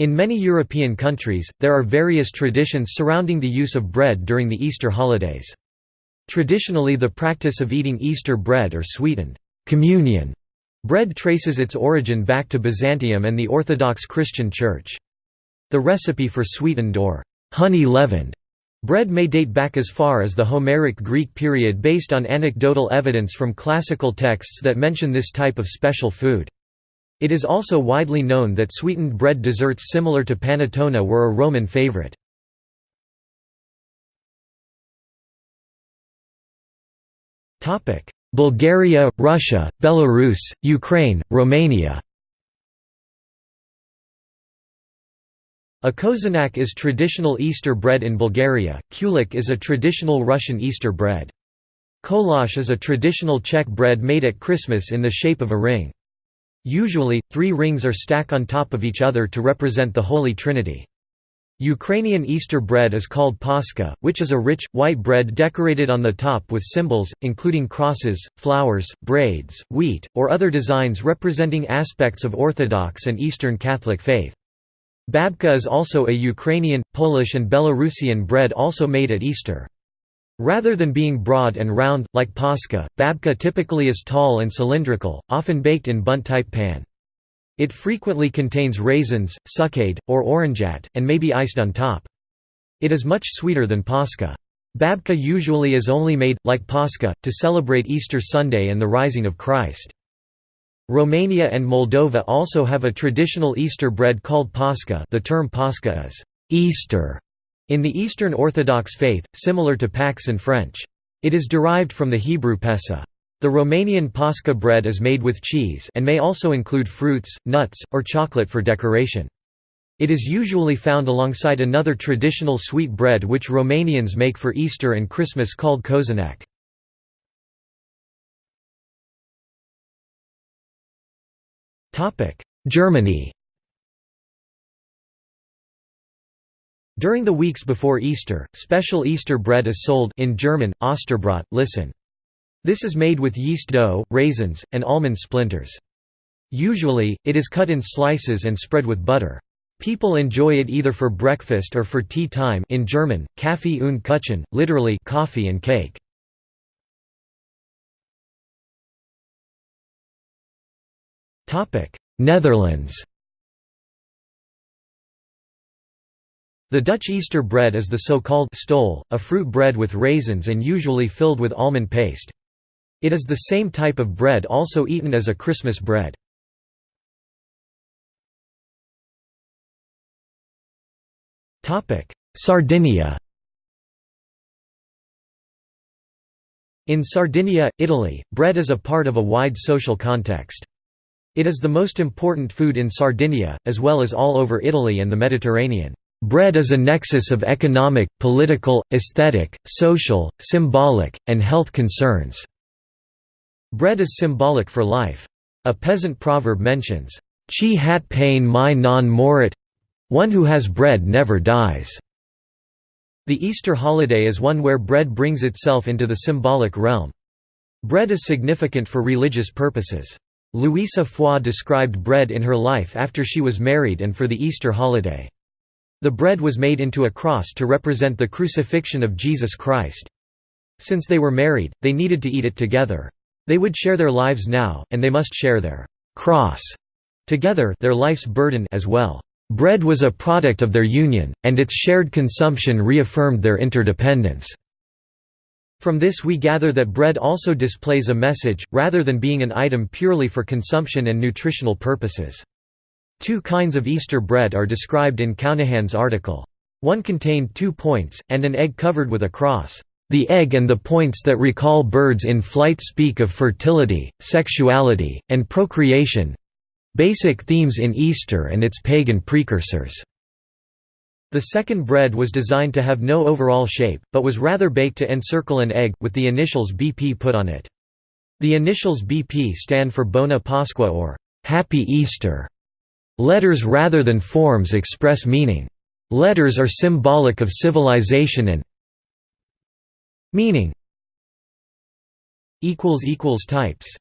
In many European countries, there are various traditions surrounding the use of bread during the Easter holidays. Traditionally the practice of eating Easter bread or sweetened communion bread traces its origin back to Byzantium and the Orthodox Christian Church. The recipe for sweetened or honey-leavened bread may date back as far as the Homeric Greek period based on anecdotal evidence from classical texts that mention this type of special food. It is also widely known that sweetened bread desserts similar to panettone were a Roman favorite. Bulgaria, Russia, Belarus, Ukraine, Romania A kozunak is traditional Easter bread in Bulgaria, kulik is a traditional Russian Easter bread. Kolash is a traditional Czech bread made at Christmas in the shape of a ring. Usually, three rings are stacked on top of each other to represent the Holy Trinity. Ukrainian Easter bread is called paska, which is a rich, white bread decorated on the top with symbols, including crosses, flowers, braids, wheat, or other designs representing aspects of Orthodox and Eastern Catholic faith. Babka is also a Ukrainian, Polish and Belarusian bread also made at Easter. Rather than being broad and round, like paska, babka typically is tall and cylindrical, often baked in bundt-type pan. It frequently contains raisins, succade, or orangeat, and may be iced on top. It is much sweeter than paska. Babka usually is only made, like paska, to celebrate Easter Sunday and the rising of Christ. Romania and Moldova also have a traditional Easter bread called Pascha the term Pascha is «Easter» in the Eastern Orthodox faith, similar to Pax in French. It is derived from the Hebrew Pesa. The Romanian Pascha bread is made with cheese and may also include fruits, nuts, or chocolate for decoration. It is usually found alongside another traditional sweet bread which Romanians make for Easter and Christmas called cozonac. Germany During the weeks before Easter, special Easter bread is sold in German, Osterbrot, listen. This is made with yeast dough, raisins, and almond splinters. Usually, it is cut in slices and spread with butter. People enjoy it either for breakfast or for tea time in German, Kaffee und Kuchen, literally coffee and cake. Netherlands The Dutch Easter bread is the so-called stol, a fruit bread with raisins and usually filled with almond paste. It is the same type of bread also eaten as a Christmas bread. Sardinia In Sardinia, Italy, bread is a part of a wide social context. It is the most important food in Sardinia, as well as all over Italy and the Mediterranean. Bread is a nexus of economic, political, aesthetic, social, symbolic, and health concerns. Bread is symbolic for life. A peasant proverb mentions, Chi hat pain my non morit one who has bread never dies. The Easter holiday is one where bread brings itself into the symbolic realm. Bread is significant for religious purposes. Louisa Foy described bread in her life after she was married and for the Easter holiday. The bread was made into a cross to represent the crucifixion of Jesus Christ. Since they were married, they needed to eat it together. They would share their lives now, and they must share their cross together their life's burden as well. Bread was a product of their union, and its shared consumption reaffirmed their interdependence. From this we gather that bread also displays a message, rather than being an item purely for consumption and nutritional purposes. Two kinds of Easter bread are described in Counihan's article. One contained two points, and an egg covered with a cross. The egg and the points that recall birds in flight speak of fertility, sexuality, and procreation—basic themes in Easter and its pagan precursors. The second bread was designed to have no overall shape, but was rather baked to encircle an egg, with the initials BP put on it. The initials BP stand for Bona Pasqua or Happy Easter. Letters rather than forms express meaning. Letters are symbolic of civilization and meaning. Types